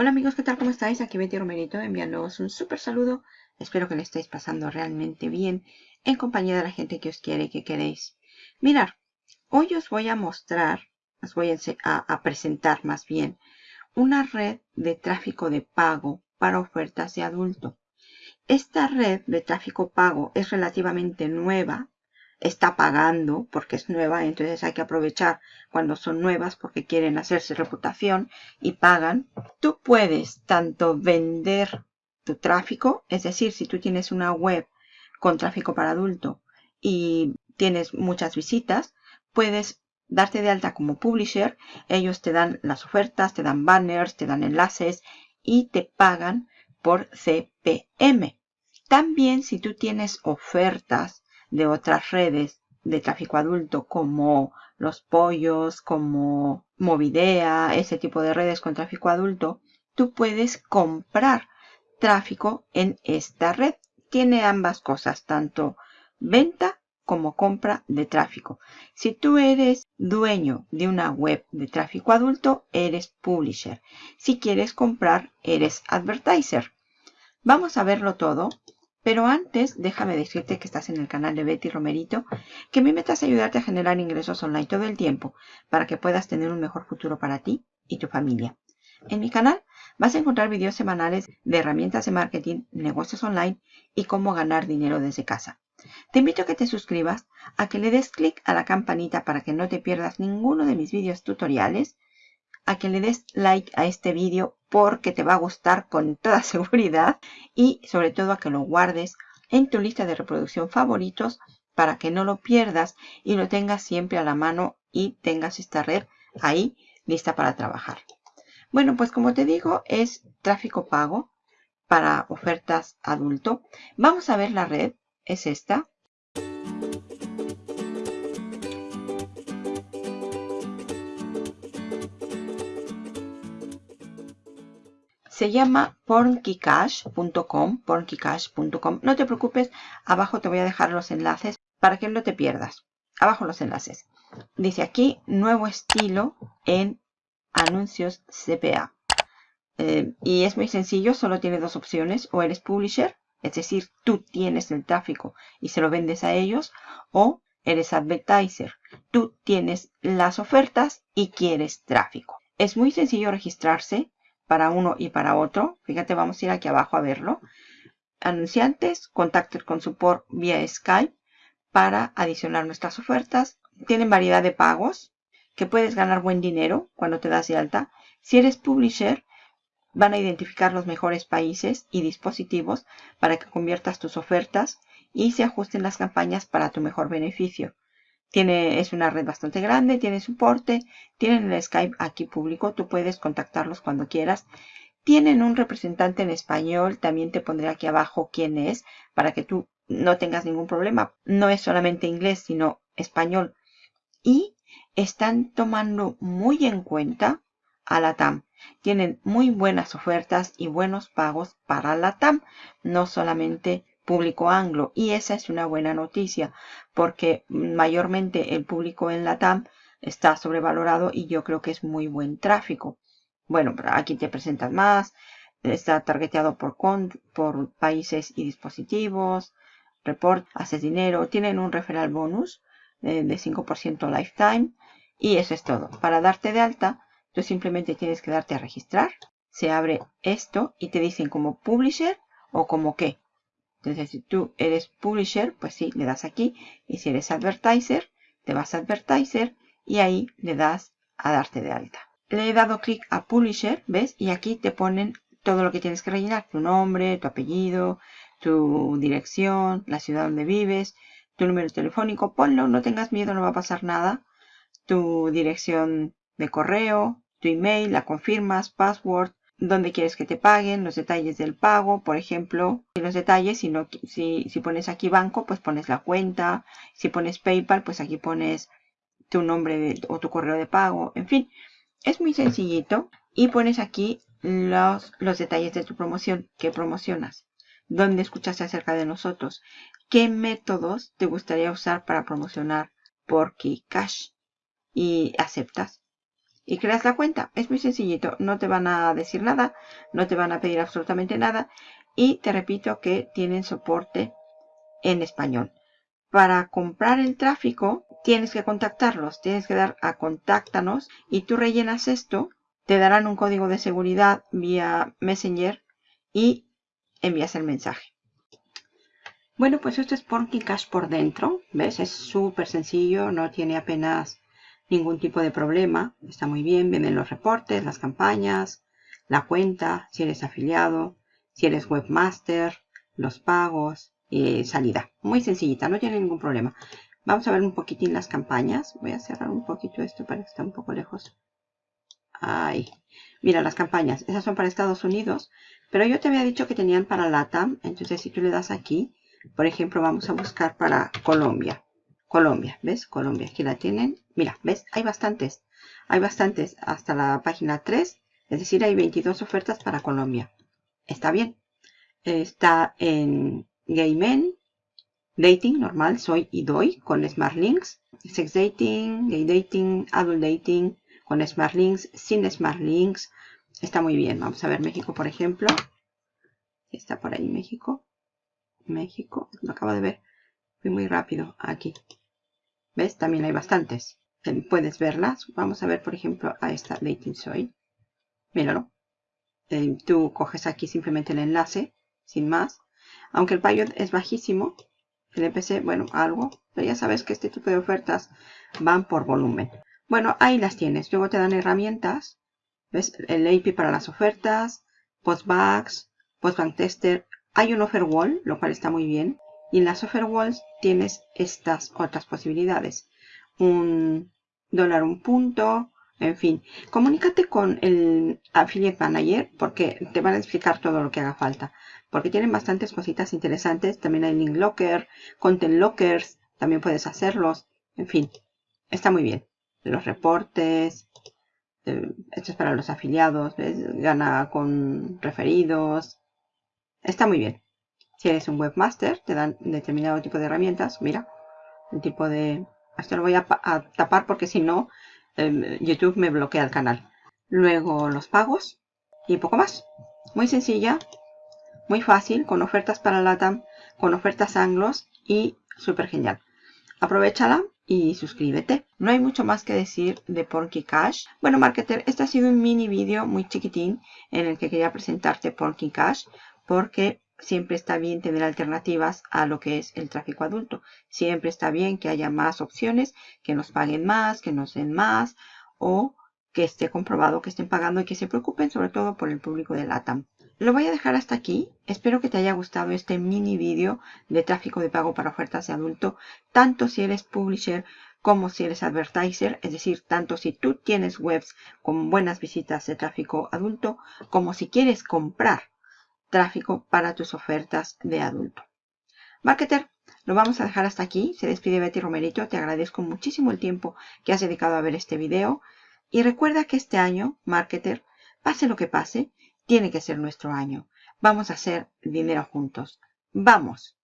Hola amigos, ¿qué tal? ¿Cómo estáis? Aquí Betty Romerito enviándoos un súper saludo. Espero que le estéis pasando realmente bien en compañía de la gente que os quiere y que queréis. Mirar, hoy os voy a mostrar, os voy a, presentar más bien, una red de tráfico de pago para ofertas de adulto. Esta red de tráfico pago es relativamente nueva, está pagando porque es nueva, entonces hay que aprovechar cuando son nuevas porque quieren hacerse reputación y pagan. Tú puedes tanto vender tu tráfico, es decir, si tú tienes una web con tráfico para adulto y tienes muchas visitas, puedes darte de alta como publisher, ellos te dan las ofertas, te dan banners, te dan enlaces y te pagan por CPM. También si tú tienes ofertas de otras redes de tráfico adulto como los pollos, como Movidea, ese tipo de redes con tráfico adulto, tú puedes comprar tráfico en esta red. Tiene ambas cosas, tanto venta como compra de tráfico. Si tú eres dueño de una web de tráfico adulto, eres publisher. Si quieres comprar, eres advertiser. Vamos a verlo todo pero antes, déjame decirte que estás en el canal de Betty Romerito, que mi meta es ayudarte a generar ingresos online todo el tiempo para que puedas tener un mejor futuro para ti y tu familia. En mi canal vas a encontrar videos semanales de herramientas de marketing, negocios online y cómo ganar dinero desde casa. Te invito a que te suscribas, a que le des clic a la campanita para que no te pierdas ninguno de mis videos tutoriales a que le des like a este vídeo porque te va a gustar con toda seguridad y sobre todo a que lo guardes en tu lista de reproducción favoritos para que no lo pierdas y lo tengas siempre a la mano y tengas esta red ahí lista para trabajar. Bueno, pues como te digo, es tráfico pago para ofertas adulto. Vamos a ver la red, es esta. Se llama pornkycash.com, pornkycash.com. No te preocupes, abajo te voy a dejar los enlaces para que no te pierdas. Abajo los enlaces. Dice aquí, nuevo estilo en anuncios CPA. Eh, y es muy sencillo, solo tiene dos opciones. O eres publisher, es decir, tú tienes el tráfico y se lo vendes a ellos. O eres advertiser, tú tienes las ofertas y quieres tráfico. Es muy sencillo registrarse para uno y para otro. Fíjate, vamos a ir aquí abajo a verlo. Anunciantes, contacten con support vía Skype para adicionar nuestras ofertas. Tienen variedad de pagos que puedes ganar buen dinero cuando te das de alta. Si eres publisher, van a identificar los mejores países y dispositivos para que conviertas tus ofertas y se ajusten las campañas para tu mejor beneficio. Tiene, es una red bastante grande, tiene soporte, tienen el Skype aquí público, tú puedes contactarlos cuando quieras. Tienen un representante en español, también te pondré aquí abajo quién es, para que tú no tengas ningún problema. No es solamente inglés, sino español. Y están tomando muy en cuenta a la TAM. Tienen muy buenas ofertas y buenos pagos para la TAM, no solamente público anglo y esa es una buena noticia porque mayormente el público en la TAM está sobrevalorado y yo creo que es muy buen tráfico. Bueno, aquí te presentas más, está targeteado por, por países y dispositivos, report, haces dinero, tienen un referral bonus eh, de 5% lifetime y eso es todo. Para darte de alta, tú simplemente tienes que darte a registrar, se abre esto y te dicen como publisher o como qué. Entonces, si tú eres publisher, pues sí, le das aquí. Y si eres advertiser, te vas a advertiser y ahí le das a darte de alta. Le he dado clic a publisher, ¿ves? Y aquí te ponen todo lo que tienes que rellenar. Tu nombre, tu apellido, tu dirección, la ciudad donde vives, tu número telefónico. Ponlo, no tengas miedo, no va a pasar nada. Tu dirección de correo, tu email, la confirmas, password, dónde quieres que te paguen, los detalles del pago, por ejemplo, y los detalles, si, no, si, si pones aquí banco, pues pones la cuenta, si pones PayPal, pues aquí pones tu nombre o tu correo de pago, en fin, es muy sencillito y pones aquí los, los detalles de tu promoción, qué promocionas, dónde escuchaste acerca de nosotros, qué métodos te gustaría usar para promocionar por Cash y aceptas y creas la cuenta. Es muy sencillito, no te van a decir nada, no te van a pedir absolutamente nada y te repito que tienen soporte en español. Para comprar el tráfico tienes que contactarlos, tienes que dar a contáctanos y tú rellenas esto, te darán un código de seguridad vía Messenger y envías el mensaje. Bueno, pues esto es Porky Cash por dentro, ¿ves? Es súper sencillo, no tiene apenas ningún tipo de problema, está muy bien, vienen los reportes, las campañas, la cuenta, si eres afiliado, si eres webmaster, los pagos y salida. Muy sencillita, no tiene ningún problema. Vamos a ver un poquitín las campañas. Voy a cerrar un poquito esto para que esté un poco lejos. Ahí. Mira, las campañas. Esas son para Estados Unidos. Pero yo te había dicho que tenían para LATAM. Entonces, si tú le das aquí, por ejemplo, vamos a buscar para Colombia. Colombia, ¿ves? Colombia, aquí la tienen. Mira, ¿ves? Hay bastantes. Hay bastantes hasta la página 3. Es decir, hay 22 ofertas para Colombia. Está bien. Está en Gay Men, Dating, normal, soy y doy, con Smart Links. Sex Dating, Gay Dating, Adult Dating, con Smart Links, sin Smart Links. Está muy bien. Vamos a ver México, por ejemplo. Está por ahí México. México, lo acabo de ver. Fui muy rápido aquí. ¿Ves? También hay bastantes. Puedes verlas. Vamos a ver, por ejemplo, a esta Dating Soy. Míralo. Eh, tú coges aquí simplemente el enlace, sin más. Aunque el payo es bajísimo, el EPC, bueno, algo. Pero ya sabes que este tipo de ofertas van por volumen. Bueno, ahí las tienes. Luego te dan herramientas. ¿Ves? El API para las ofertas, Postbacks, Postbank Tester. Hay un Offer Wall, lo cual está muy bien. Y en las Offer Walls tienes estas otras posibilidades. Un dólar un punto, en fin, comunícate con el Affiliate Manager porque te van a explicar todo lo que haga falta. Porque tienen bastantes cositas interesantes. También hay Link Locker, Content Lockers, también puedes hacerlos. En fin, está muy bien. Los reportes, eh, esto es para los afiliados, gana con referidos. Está muy bien. Si eres un webmaster, te dan determinado tipo de herramientas. Mira, el tipo de... Esto lo voy a tapar porque si no Em, YouTube me bloquea el canal. Luego los pagos y poco más. Muy sencilla, muy fácil, con ofertas para LATAM, con ofertas anglos y súper genial. Aprovechala y suscríbete. No hay mucho más que decir de Porky Cash. Bueno, marketer, este ha sido un mini vídeo muy chiquitín en el que quería presentarte Porky Cash porque siempre está bien tener alternativas a lo que es el tráfico adulto. Siempre está bien que haya más opciones, que nos paguen más, que nos den más o que esté comprobado que estén pagando y que se preocupen sobre todo por el público de LATAM. Lo voy a dejar hasta aquí. Espero que te haya gustado este mini vídeo de tráfico de pago para ofertas de adulto, tanto si eres publisher como si eres advertiser, es decir, tanto si tú tienes webs con buenas visitas de tráfico adulto, como si quieres comprar tráfico para tus ofertas de adulto. Marketer, lo vamos a dejar hasta aquí. Se despide Betty Romerito. Te agradezco muchísimo el tiempo que has dedicado a ver este video. Y recuerda que este año, Marketer, pase lo que pase, tiene que ser nuestro año. Vamos a hacer dinero juntos. ¡Vamos!